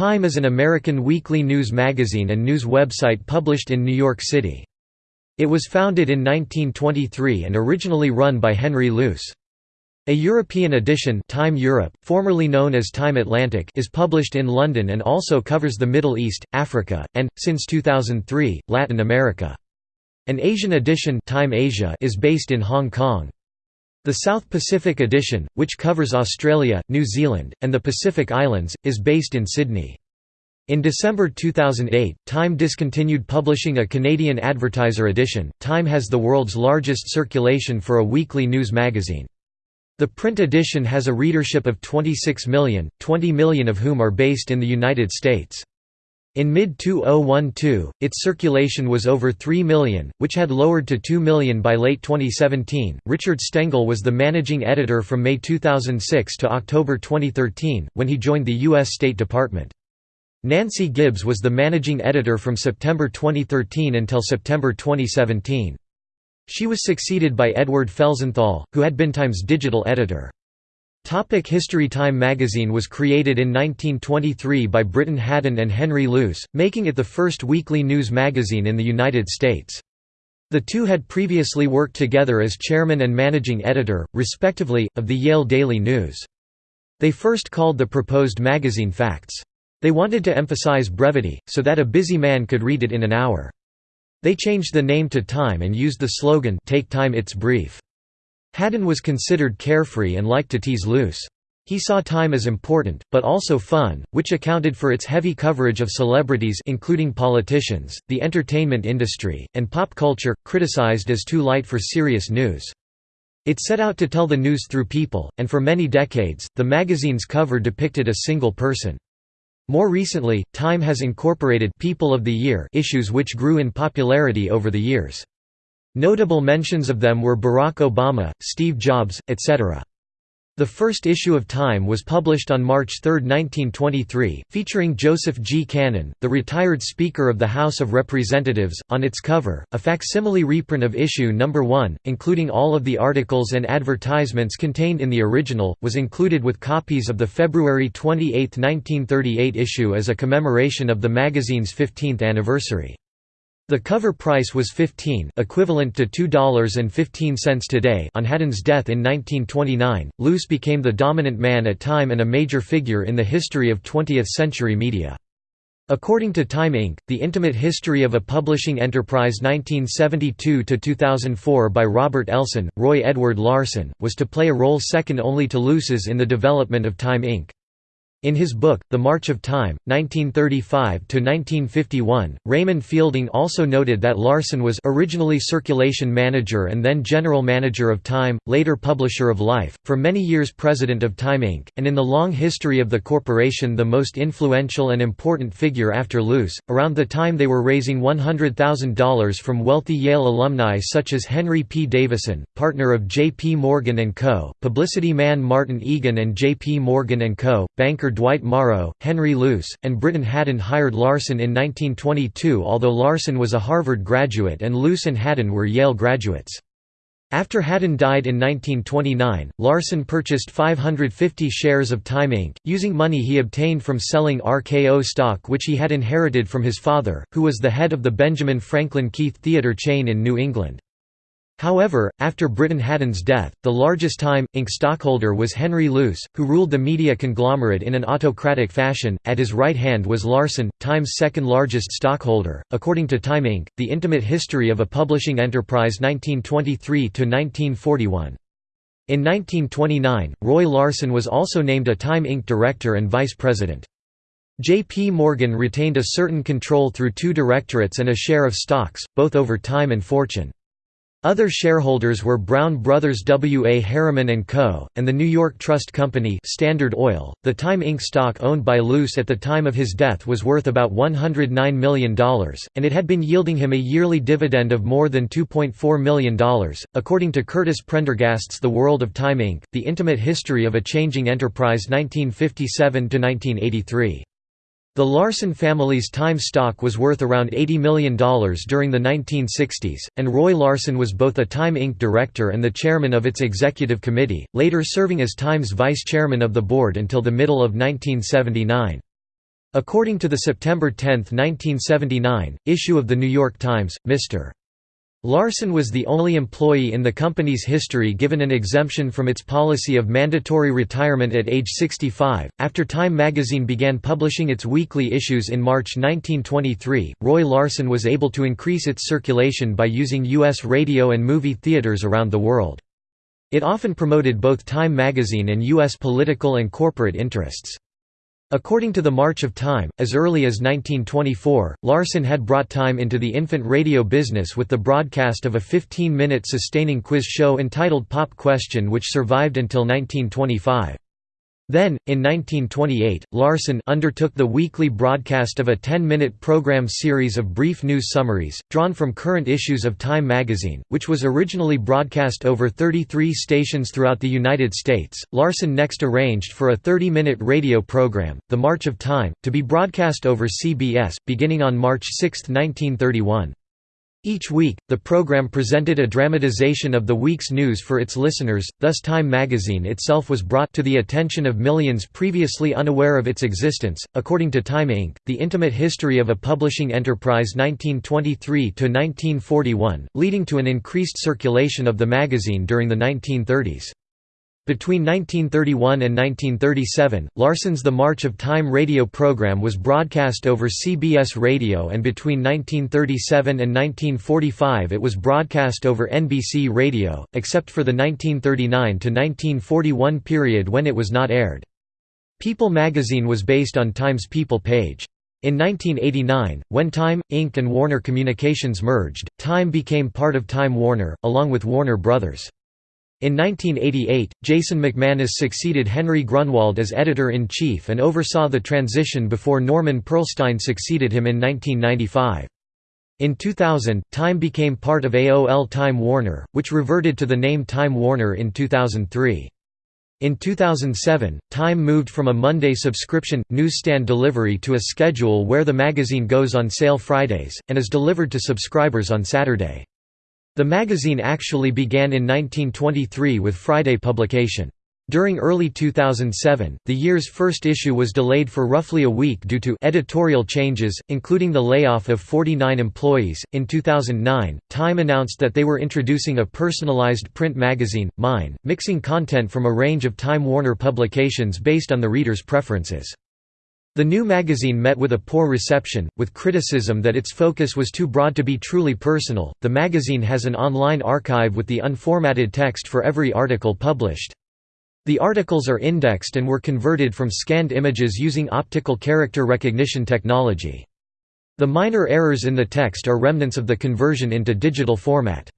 Time is an American weekly news magazine and news website published in New York City. It was founded in 1923 and originally run by Henry Luce. A European edition Time Europe, formerly known as Time Atlantic is published in London and also covers the Middle East, Africa, and, since 2003, Latin America. An Asian edition Time Asia is based in Hong Kong. The South Pacific edition, which covers Australia, New Zealand, and the Pacific Islands, is based in Sydney. In December 2008, Time discontinued publishing a Canadian advertiser edition. Time has the world's largest circulation for a weekly news magazine. The print edition has a readership of 26 million, 20 million of whom are based in the United States. In mid-2012, its circulation was over 3 million, which had lowered to 2 million by late 2017. Richard Stengel was the managing editor from May 2006 to October 2013, when he joined the U.S. State Department. Nancy Gibbs was the managing editor from September 2013 until September 2017. She was succeeded by Edward Felsenthal, who had been Time's digital editor. Topic History Time magazine was created in 1923 by Briton Hadden and Henry Luce, making it the first weekly news magazine in the United States. The two had previously worked together as chairman and managing editor, respectively, of the Yale Daily News. They first called the proposed magazine Facts. They wanted to emphasize brevity, so that a busy man could read it in an hour. They changed the name to Time and used the slogan Take Time It's Brief. Hadden was considered carefree and liked to tease Luce. He saw time as important, but also fun, which accounted for its heavy coverage of celebrities including politicians, the entertainment industry, and pop culture, criticized as too light for serious news. It set out to tell the news through people, and for many decades, the magazine's cover depicted a single person. More recently, Time has incorporated People of the Year issues which grew in popularity over the years. Notable mentions of them were Barack Obama, Steve Jobs, etc. The first issue of Time was published on March 3, 1923, featuring Joseph G. Cannon, the retired Speaker of the House of Representatives, on its cover. A facsimile reprint of issue number 1, including all of the articles and advertisements contained in the original, was included with copies of the February 28, 1938 issue as a commemoration of the magazine's 15th anniversary. The cover price was 15 equivalent to $2.15 today on Hadden's death in 1929. Luce became the dominant man at Time and a major figure in the history of 20th-century media. According to Time Inc., The Intimate History of a Publishing Enterprise 1972–2004 by Robert Elson, Roy Edward Larsen, was to play a role second only to Luce's in the development of Time Inc. In his book, The March of Time, 1935–1951, Raymond Fielding also noted that Larsen was originally circulation manager and then general manager of Time, later publisher of Life, for many years president of Time Inc., and in the long history of the corporation the most influential and important figure after Luce. Around the time they were raising $100,000 from wealthy Yale alumni such as Henry P. Davison, partner of J. P. Morgan & Co., publicity man Martin Egan and J. P. Morgan & Co., banker Dwight Morrow, Henry Luce, and Briton Hadden hired Larsen in 1922 although Larsen was a Harvard graduate and Luce and Hadden were Yale graduates. After Hadden died in 1929, Larsen purchased 550 shares of Time Inc., using money he obtained from selling RKO stock which he had inherited from his father, who was the head of the Benjamin Franklin Keith theatre chain in New England. However, after Briton Hadden's death, the largest Time, Inc. stockholder was Henry Luce, who ruled the media conglomerate in an autocratic fashion. At his right hand was Larsen, Time's second largest stockholder. According to Time Inc., The Intimate History of a Publishing Enterprise 1923 1941. In 1929, Roy Larsen was also named a Time Inc. director and vice president. J. P. Morgan retained a certain control through two directorates and a share of stocks, both over Time and Fortune. Other shareholders were Brown Brothers W. A. Harriman & Co., and the New York Trust Company Standard Oil. .The Time Inc. stock owned by Luce at the time of his death was worth about $109 million, and it had been yielding him a yearly dividend of more than $2.4 million. According to Curtis Prendergast's The World of Time Inc., The Intimate History of a Changing Enterprise 1957–1983. The Larsen family's Time stock was worth around $80 million during the 1960s, and Roy Larsen was both a Time Inc. director and the chairman of its executive committee, later serving as Time's vice chairman of the board until the middle of 1979. According to the September 10, 1979, issue of The New York Times, Mr. Larsen was the only employee in the company's history given an exemption from its policy of mandatory retirement at age 65. After Time magazine began publishing its weekly issues in March 1923, Roy Larsen was able to increase its circulation by using U.S. radio and movie theaters around the world. It often promoted both Time magazine and U.S. political and corporate interests. According to the March of Time, as early as 1924, Larsen had brought Time into the infant radio business with the broadcast of a 15-minute sustaining quiz show entitled Pop Question which survived until 1925. Then, in 1928, Larsen undertook the weekly broadcast of a 10-minute program series of brief news summaries, drawn from current issues of Time magazine, which was originally broadcast over 33 stations throughout the United States. Larsen next arranged for a 30-minute radio program, The March of Time, to be broadcast over CBS, beginning on March 6, 1931. Each week, the program presented a dramatization of the week's news for its listeners, thus Time magazine itself was brought to the attention of millions previously unaware of its existence. According to Time Inc., The Intimate History of a Publishing Enterprise 1923 to 1941, leading to an increased circulation of the magazine during the 1930s. Between 1931 and 1937, Larsen's The March of Time radio program was broadcast over CBS Radio and between 1937 and 1945 it was broadcast over NBC Radio, except for the 1939 to 1941 period when it was not aired. People magazine was based on Time's People page. In 1989, when Time, Inc. and Warner Communications merged, Time became part of Time Warner, along with Warner Brothers. In 1988, Jason McManus succeeded Henry Grunwald as editor-in-chief and oversaw the transition before Norman Pearlstine succeeded him in 1995. In 2000, Time became part of AOL Time Warner, which reverted to the name Time Warner in 2003. In 2007, Time moved from a Monday subscription, newsstand delivery to a schedule where the magazine goes on sale Fridays, and is delivered to subscribers on Saturday. The magazine actually began in 1923 with Friday publication. During early 2007, the year's first issue was delayed for roughly a week due to editorial changes, including the layoff of 49 employees. In 2009, Time announced that they were introducing a personalized print magazine, Mine, mixing content from a range of Time Warner publications based on the reader's preferences. The new magazine met with a poor reception, with criticism that its focus was too broad to be truly personal. The magazine has an online archive with the unformatted text for every article published. The articles are indexed and were converted from scanned images using optical character recognition technology. The minor errors in the text are remnants of the conversion into digital format.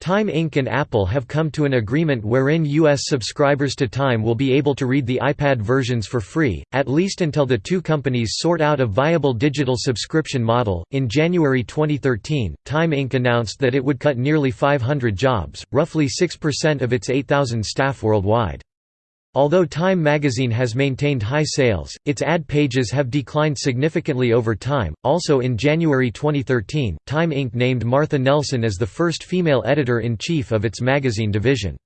Time Inc. and Apple have come to an agreement wherein U.S. subscribers to Time will be able to read the iPad versions for free, at least until the two companies sort out a viable digital subscription model. In January 2013, Time Inc. announced that it would cut nearly 500 jobs, roughly 6% of its 8,000 staff worldwide. Although Time magazine has maintained high sales, its ad pages have declined significantly over time. Also in January 2013, Time Inc. named Martha Nelson as the first female editor in chief of its magazine division.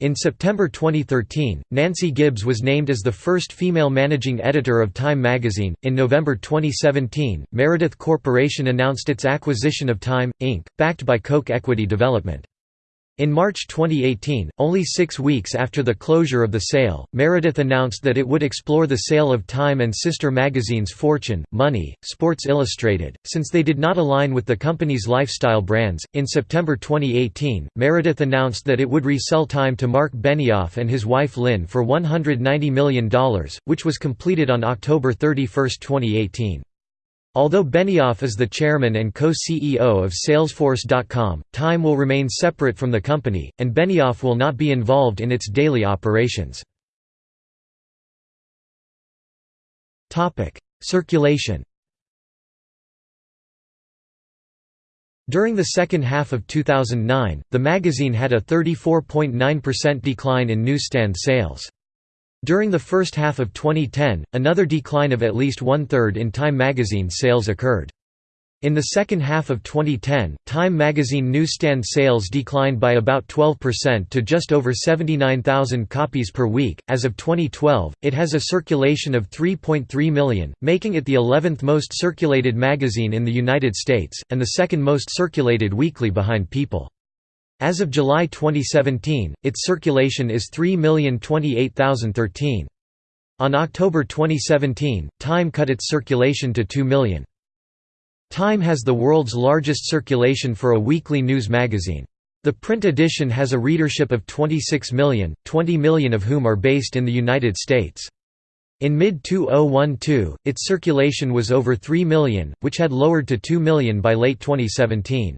In September 2013, Nancy Gibbs was named as the first female managing editor of Time magazine. In November 2017, Meredith Corporation announced its acquisition of Time, Inc., backed by Koch Equity Development. In March 2018, only six weeks after the closure of the sale, Meredith announced that it would explore the sale of Time and sister magazines Fortune, Money, Sports Illustrated, since they did not align with the company's lifestyle brands. In September 2018, Meredith announced that it would resell Time to Marc Benioff and his wife Lynn for $190 million, which was completed on October 31, 2018. Although Benioff is the chairman and co-CEO of Salesforce.com, Time will remain separate from the company, and Benioff will not be involved in its daily operations. Circulation During the second half of 2009, the magazine had a 34.9% decline in newsstand sales. During the first half of 2010, another decline of at least one-third in Time magazine sales occurred. In the second half of 2010, Time magazine newsstand sales declined by about 12% to just over 79,000 copies per week. As of 2012, it has a circulation of 3.3 million, making it the 11th most circulated magazine in the United States, and the second most circulated weekly behind People. As of July 2017, its circulation is 3,028,013. On October 2017, Time cut its circulation to 2 million. Time has the world's largest circulation for a weekly news magazine. The print edition has a readership of 26 million, 20 million of whom are based in the United States. In mid-2012, its circulation was over 3 million, which had lowered to 2 million by late 2017.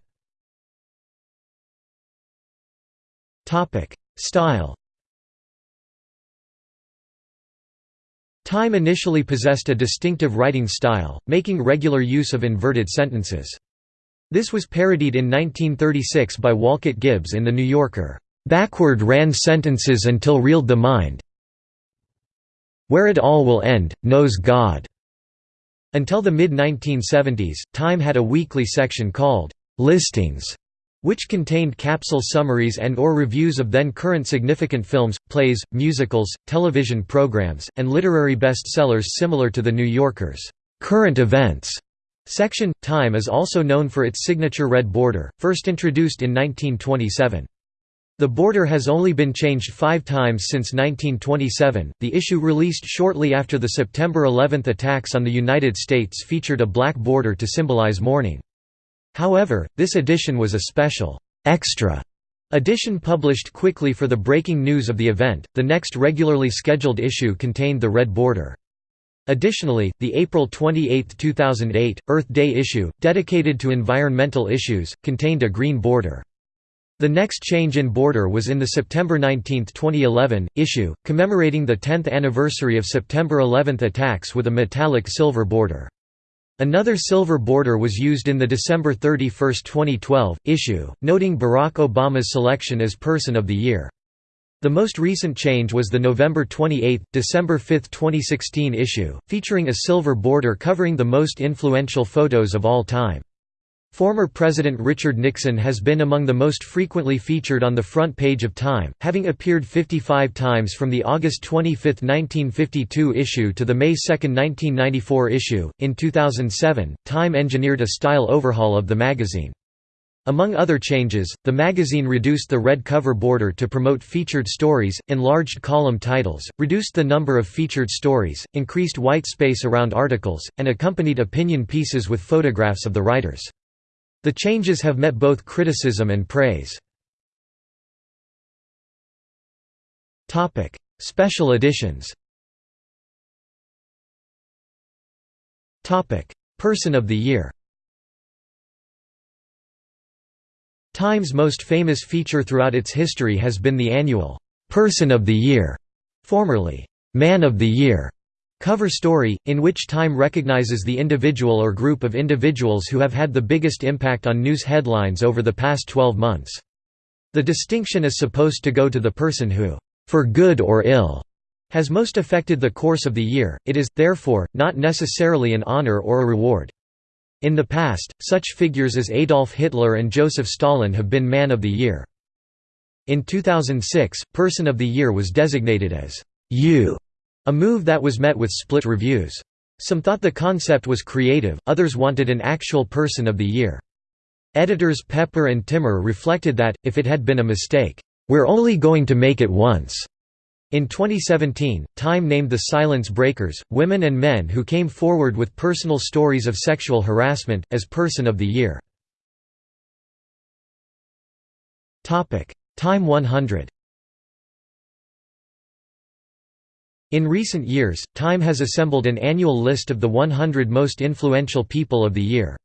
Style Time initially possessed a distinctive writing style, making regular use of inverted sentences. This was parodied in 1936 by Wolcott Gibbs in The New Yorker. Backward ran sentences until reeled the mind. Where it all will end, knows God. Until the mid-1970s, Time had a weekly section called Listings, which contained capsule summaries and or reviews of then-current significant films, plays, musicals, television programs, and literary bestsellers similar to The New Yorker's «current events» section. Time is also known for its signature red border, first introduced in 1927. The border has only been changed five times since 1927. The issue released shortly after the September 11 attacks on the United States featured a black border to symbolize mourning. However, this edition was a special, extra edition published quickly for the breaking news of the event. The next regularly scheduled issue contained the red border. Additionally, the April 28, 2008, Earth Day issue, dedicated to environmental issues, contained a green border. The next change in border was in the September 19, 2011, issue, commemorating the 10th anniversary of September 11 attacks with a metallic silver border. Another silver border was used in the December 31, 2012, issue, noting Barack Obama's selection as Person of the Year. The most recent change was the November 28, December 5, 2016 issue, featuring a silver border covering the most influential photos of all time. Former President Richard Nixon has been among the most frequently featured on the front page of Time, having appeared 55 times from the August 25, 1952 issue to the May 2, 1994 issue. In 2007, Time engineered a style overhaul of the magazine. Among other changes, the magazine reduced the red cover border to promote featured stories, enlarged column titles, reduced the number of featured stories, increased white space around articles, and accompanied opinion pieces with photographs of the writers. The changes have met both criticism and praise. Special editions Person of the Year Time's most famous feature throughout its history has been the annual «Person of the Year», formerly «Man of the Year», Cover story, in which Time recognizes the individual or group of individuals who have had the biggest impact on news headlines over the past 12 months. The distinction is supposed to go to the person who, for good or ill, has most affected the course of the year, it is, therefore, not necessarily an honor or a reward. In the past, such figures as Adolf Hitler and Joseph Stalin have been Man of the Year. In 2006, Person of the Year was designated as you a move that was met with split reviews. Some thought the concept was creative, others wanted an actual Person of the Year. Editors Pepper and Timmer reflected that, if it had been a mistake, "'We're only going to make it once' In 2017, Time named the Silence Breakers, women and men who came forward with personal stories of sexual harassment, as Person of the Year. Time 100 In recent years, Time has assembled an annual list of the 100 most influential people of the year.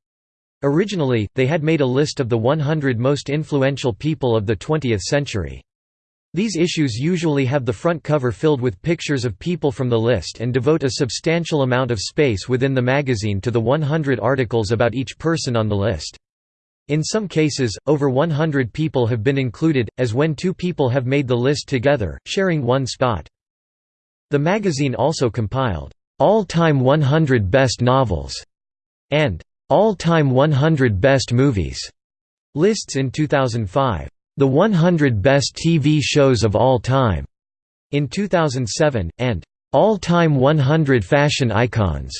Originally, they had made a list of the 100 most influential people of the 20th century. These issues usually have the front cover filled with pictures of people from the list and devote a substantial amount of space within the magazine to the 100 articles about each person on the list. In some cases, over 100 people have been included, as when two people have made the list together, sharing one spot. The magazine also compiled, "'All-Time 100 Best Novels' and All-Time 100 Best Movies lists in 2005, The 100 Best TV Shows of All Time in 2007, and All-Time 100 Fashion Icons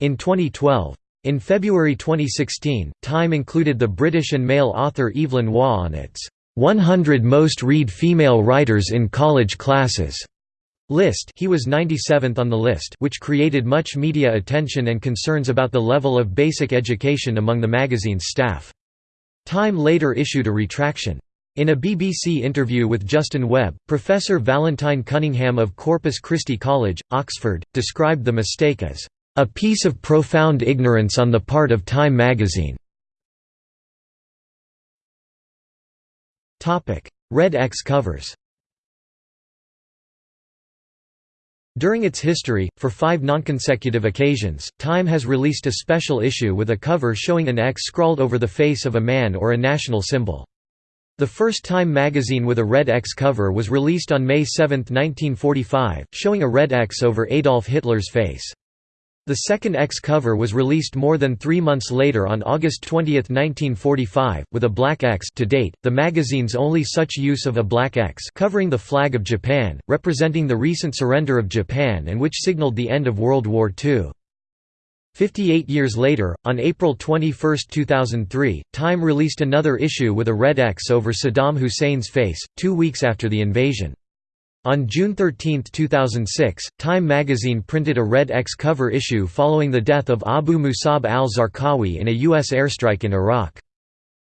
in 2012. In February 2016, Time included the British and male author Evelyn Waugh on its 100 Most Read Female Writers in College Classes list he was 97th on the list which created much media attention and concerns about the level of basic education among the magazine's staff. Time later issued a retraction. In a BBC interview with Justin Webb, Professor Valentine Cunningham of Corpus Christi College, Oxford, described the mistake as, "...a piece of profound ignorance on the part of Time magazine." Red X covers During its history, for five nonconsecutive occasions, Time has released a special issue with a cover showing an X scrawled over the face of a man or a national symbol. The first Time magazine with a red X cover was released on May 7, 1945, showing a red X over Adolf Hitler's face. The second X cover was released more than three months later on August 20, 1945, with a black X to date, the magazine's only such use of a black X covering the flag of Japan, representing the recent surrender of Japan and which signaled the end of World War II. Fifty-eight years later, on April 21, 2003, Time released another issue with a red X over Saddam Hussein's face, two weeks after the invasion. On June 13, 2006, Time magazine printed a Red X cover issue following the death of Abu Musab al-Zarqawi in a U.S. airstrike in Iraq.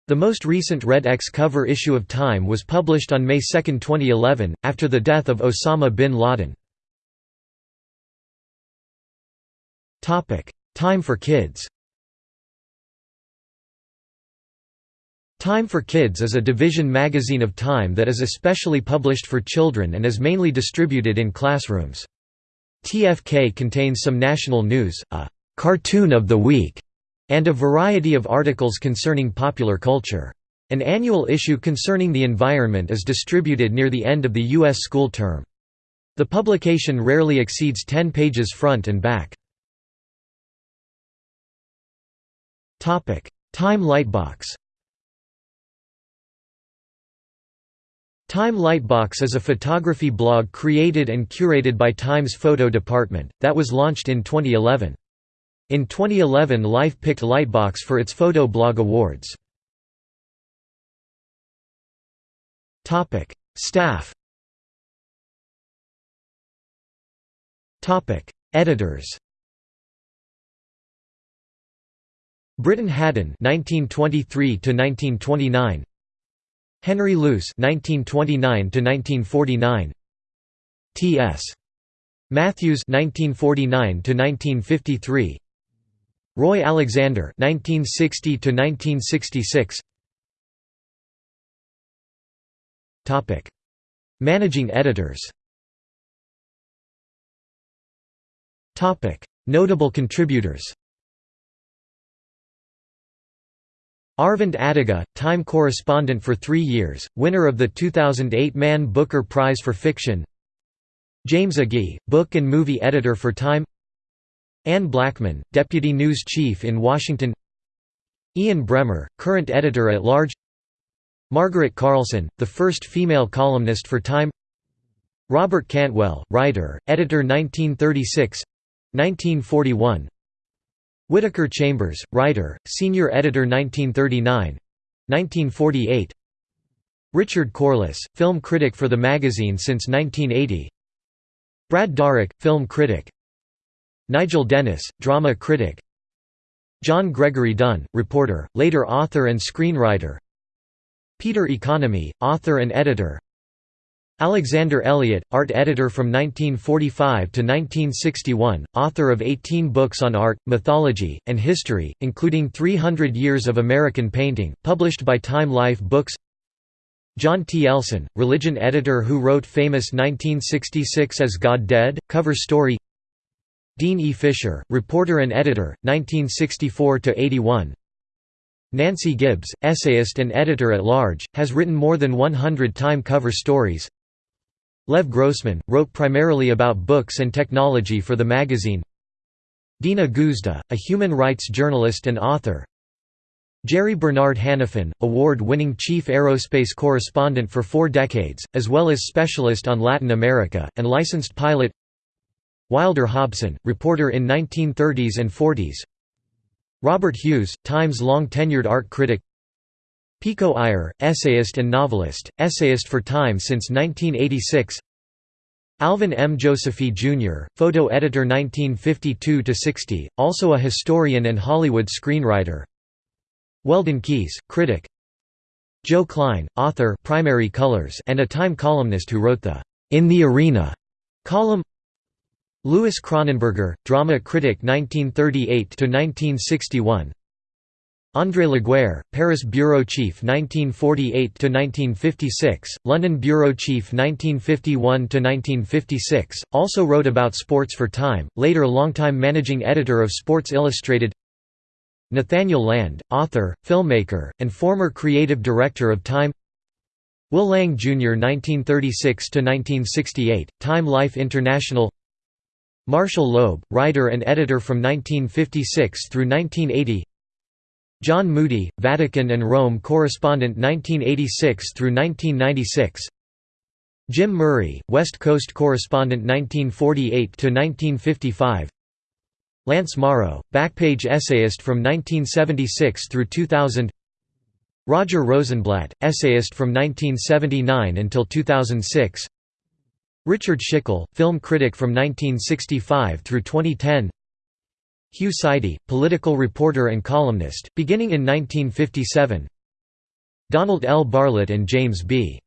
The most recent Red X cover issue of Time was published on May 2, 2011, after the death of Osama bin Laden. Time for Kids Time for Kids is a division magazine of Time that is especially published for children and is mainly distributed in classrooms. TFK contains some national news, a «cartoon of the week», and a variety of articles concerning popular culture. An annual issue concerning the environment is distributed near the end of the U.S. school term. The publication rarely exceeds 10 pages front and back. Time Lightbox Time Lightbox is a photography blog created and curated by Time's photo department, that was launched in 2011. In 2011 Life picked Lightbox for its Photo Blog Awards. Staff Editors Briton Hadden 1923 1929 Henry Luce (1929–1949), T.S. Matthews (1949–1953), Roy Alexander (1960–1966). Topic: Managing editors. Topic: Notable contributors. Aravind Adiga, Time correspondent for three years, winner of the 2008 Man Booker Prize for Fiction. James Agee, book and movie editor for Time. Anne Blackman, deputy news chief in Washington. Ian Bremmer, current editor-at-large Margaret Carlson, the first female columnist for Time. Robert Cantwell, writer, editor 1936—1941 Whittaker Chambers, writer, senior editor 1939 1948 Richard Corliss, film critic for the magazine since 1980 Brad Darrach, film critic. Nigel Dennis, drama critic. John Gregory Dunne, reporter, later author and screenwriter. Peter Economy, author and editor Alexander Elliott, art editor from 1945 to 1961, author of 18 books on art, mythology, and history, including 300 Years of American Painting, published by Time Life Books John T. Elson, religion editor who wrote famous 1966 As God Dead? cover story Dean E. Fisher, reporter and editor, 1964–81 Nancy Gibbs, essayist and editor-at-large, has written more than 100 Time cover stories Lev Grossman, wrote primarily about books and technology for the magazine. Dina Guzda, a human rights journalist and author. Jerry Bernard Hannifin, award-winning chief aerospace correspondent for four decades, as well as specialist on Latin America, and licensed pilot. Wilder Hobson, reporter in 1930s and 40s Robert Hughes, Times long-tenured art critic Pico Iyer, essayist and novelist, essayist for Time since 1986 Alvin M. Josephy, Jr., photo editor 1952–60, also a historian and Hollywood screenwriter Weldon Kees, critic Joe Klein, author primary colors and a Time columnist who wrote the «In the Arena» column Louis Kronenberger, drama critic 1938–1961 André Laguerre, Paris bureau chief 1948–1956, London bureau chief 1951–1956, also wrote about sports for Time, later longtime managing editor of Sports Illustrated Nathaniel Land, author, filmmaker, and former creative director of Time Will Lang, Jr. 1936–1968, Time Life International Marshall Loeb, writer and editor from 1956 through 1980 John Moody, Vatican and Rome correspondent 1986 through 1996. Jim Murray, West Coast correspondent 1948 to 1955. Lance Morrow, backpage essayist from 1976 through 2000. Roger Rosenblatt, essayist from 1979 until 2006. Richard Schickel, film critic from 1965 through 2010. Hugh Sidey, political reporter and columnist, beginning in 1957 Donald L. Barlett and James B.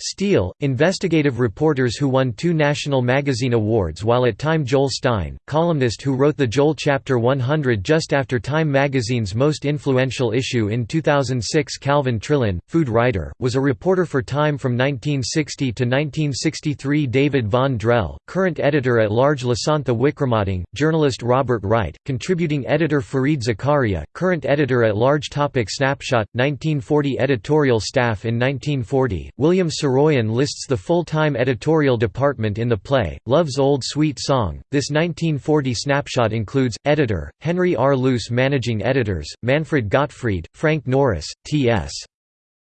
Steele, investigative reporters who won two National Magazine Awards while at Time Joel Stein, columnist who wrote the Joel Chapter 100 just after Time magazine's most influential issue in 2006 Calvin Trillin, food writer, was a reporter for Time from 1960 to 1963 David Von Drehle, current editor-at-large Lasantha Wickramading, journalist Robert Wright, contributing editor Fareed Zakaria, current editor-at-large Topic Snapshot, 1940 Editorial staff in 1940, William Saroyan lists the full-time editorial department in the play, Love's Old Sweet Song. This 1940 snapshot includes, editor, Henry R. Luce managing editors, Manfred Gottfried, Frank Norris, T.S.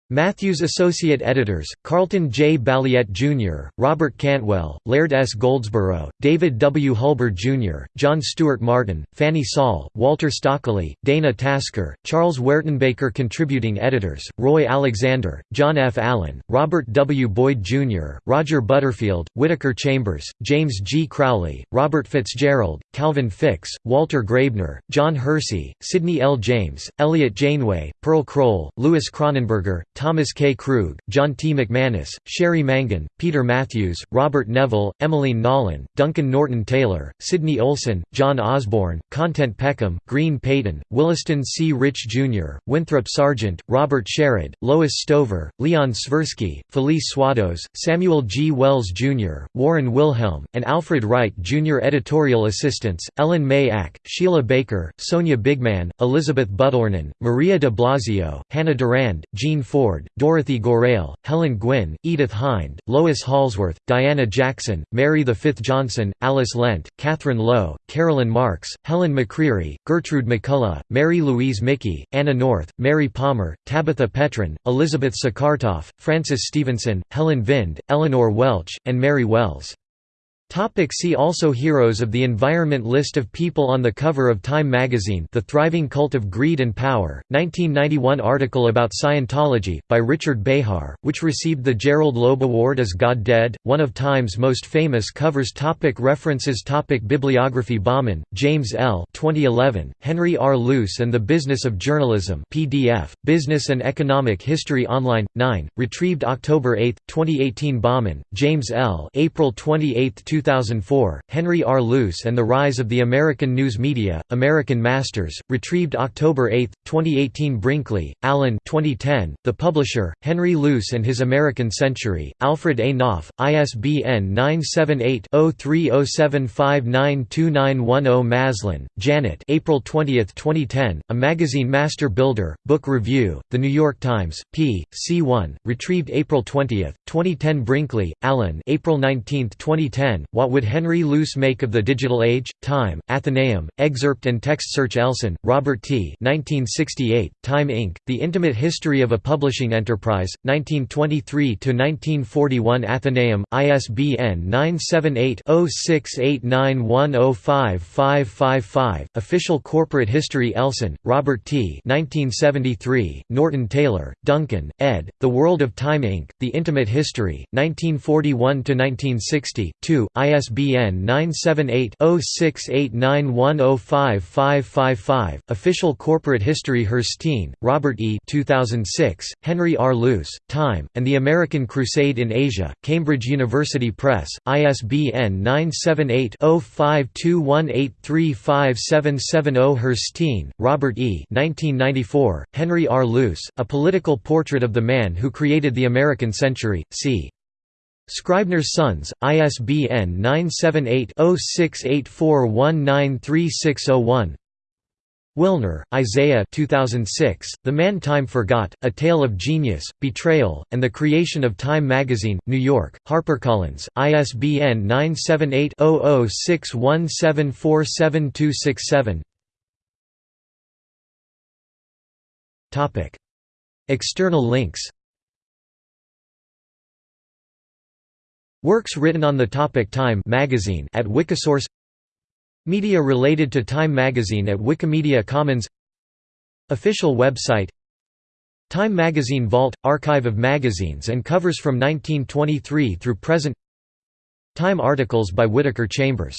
Matthews Associate Editors, Carlton J. Balliet Jr., Robert Cantwell, Laird S. Goldsborough, David W. Hulber Jr., John Stewart Martin, Fanny Saul, Walter Stockley, Dana Tasker, Charles Wertenbaker Contributing Editors, Roy Alexander, John F. Allen, Robert W. Boyd Jr., Roger Butterfield, Whittaker Chambers, James G. Crowley, Robert Fitzgerald, Calvin Fix, Walter Graebner, John Hersey, Sidney L. James, Eliot Janeway, Pearl Kroll, Louis Kronenberger, Thomas K. Krug, John T. McManus, Sherry Mangan, Peter Matthews, Robert Neville, Emmeline Nolan, Duncan Norton Taylor, Sidney Olson, John Osborne, Content Peckham, Green Peyton, Williston C. Rich Jr., Winthrop Sargent, Robert Sherrod, Lois Stover, Leon Svirsky, Felice Swados, Samuel G. Wells Jr., Warren Wilhelm, and Alfred Wright Jr. Editorial assistants, Ellen May Ack, Sheila Baker, Sonia Bigman, Elizabeth Buttornan, Maria de Blasio, Hannah Durand, Jean Ford, Ford, Dorothy Gorail, Helen Gwynn, Edith Hind, Lois Halsworth, Diana Jackson, Mary V. Johnson, Alice Lent, Catherine Lowe, Carolyn Marks, Helen McCreary, Gertrude McCullough, Mary Louise Mickey, Anna North, Mary Palmer, Tabitha Petrin, Elizabeth Sakartoff, Frances Stevenson, Helen Vind, Eleanor Welch, and Mary Wells. Topic see also Heroes of the Environment List of people on the cover of Time magazine The Thriving Cult of Greed and Power, 1991 article about Scientology, by Richard Behar, which received the Gerald Loeb Award as God Dead, one of Time's most famous covers topic References topic Bibliography Baughman, James L. 2011, Henry R. Luce and the Business of Journalism PDF, Business and Economic History Online, 9, retrieved October 8, 2018 Baughman, James L. April 28, 2004, Henry R. Luce and the Rise of the American News Media, American Masters, retrieved October 8, 2018 Brinkley, Alan 2010, The Publisher, Henry Luce and His American Century, Alfred A. Knopf, ISBN 978-0307592910 Maslin, Janet April 20, 2010, A Magazine Master Builder, Book Review, The New York Times, p. C1, retrieved April 20, 2010 Brinkley, Alan April 19, 2010, What Would Henry Luce Make of the Digital Age? Time, Atheneum, excerpt and text search Elson, Robert T. 1968, Time Inc., The Intimate History of a Publishing Enterprise, 1923–1941 Atheneum, ISBN 978-0689105555, Official Corporate History Elson, Robert T. 1973, Norton Taylor, Duncan, ed., The World of Time Inc., The Intimate History, 1941–1960, 2, ISBN 978-0689105555, Official Corporate History Herzstein, Robert E. 2006, Henry R. Luce, Time, and the American Crusade in Asia, Cambridge University Press, ISBN 978-0521835770 Herzstein, Robert E. 1994, Henry R. Luce, A Political Portrait of the Man Who Created the American Century, c. Scribner's Sons, ISBN 978-0684193601 Wilner, Isaiah 2006, The Man Time Forgot, A Tale of Genius, Betrayal, and the Creation of Time Magazine, New York, HarperCollins, ISBN 978-0061747267 External links Works written on the topic Time magazine at Wikisource. Media related to Time magazine at Wikimedia Commons. Official website. Time magazine Vault – Archive of magazines and covers from 1923 through present. Time articles by Whittaker Chambers